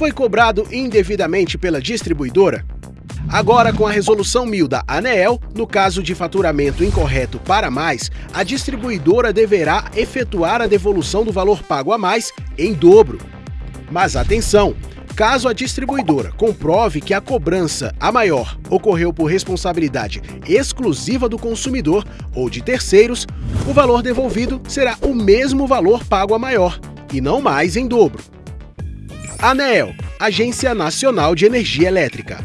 foi cobrado indevidamente pela distribuidora? Agora, com a resolução 1000 da ANEEL, no caso de faturamento incorreto para mais, a distribuidora deverá efetuar a devolução do valor pago a mais em dobro. Mas atenção! Caso a distribuidora comprove que a cobrança a maior ocorreu por responsabilidade exclusiva do consumidor ou de terceiros, o valor devolvido será o mesmo valor pago a maior, e não mais em dobro. ANEEL, Agência Nacional de Energia Elétrica.